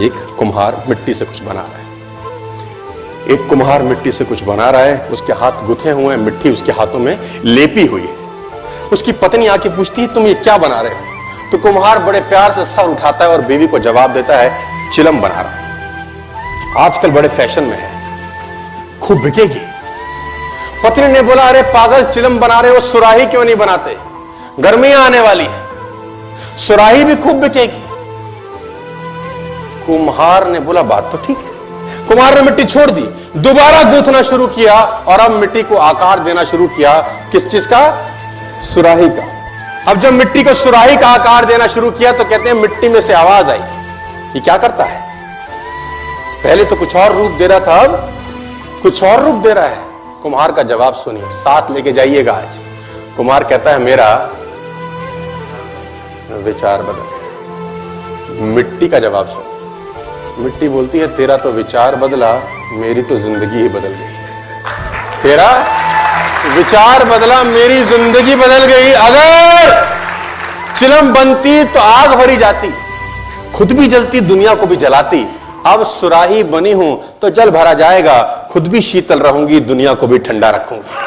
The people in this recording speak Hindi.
एक कुम्हार मिट्टी से कुछ बना रहा है। एक कुम्हार मिट्टी से कुछ बना रहा है, उसके हाथ गुथे हुए हैं, मिट्टी उसके हाथों में लेपी हुई है। उसकी पत्नी आके पूछती है, तुम ये क्या बना रहे हो? तो कुम्हार बड़े प्यार से सर उठाता है और बीवी को जवाब देता है, चिलम बना रहा आजकल बड़े फ़ैशन में है। खूब बिकेगी। पत्नी ने बोला, अरे पागल, चिलम बना रहे हो, सुराही क्यों नहीं बनाते? गर्मियाँ आने वाली है। सुराही भी खूब बिकेगी। कुम्हार ने बोला, बात तो ठीक है। कुम्हार ने मिट्टी छोड़ दी, दोबारा गूंथना शुरू किया और अब मिट्टी को आकार देना शुरू किया। किस चीज़ का? सुराही का। अब जब मिट्टी को सुराही का आकार देना शुरू किया तो कहते हैं, मिट्टी में से आवाज़ आई। ये क्या करता है? पहले तो कुछ और रूप दे रहा था, अब कुछ और रूप दे रहा है। कुम्हार का जवाब सुनिए, साथ लेके जाइएगा आज। कुमार कहता है, मेरा विचार बदल। मिट्टी का जवाब सुन मिट्टी बोलती है, तेरा तो विचार बदला, मेरी तो ज़िंदगी ही बदल गई। तेरा विचार बदला, मेरी ज़िंदगी बदल गई। अगर चिलम बनती तो आग भरी जाती, खुद भी जलती, दुनिया को भी जलाती। अब सुराही बनी हूँ तो जल भरा जाएगा, खुद भी शीतल रहूँगी, दुनिया को भी ठंडा रखूँगी।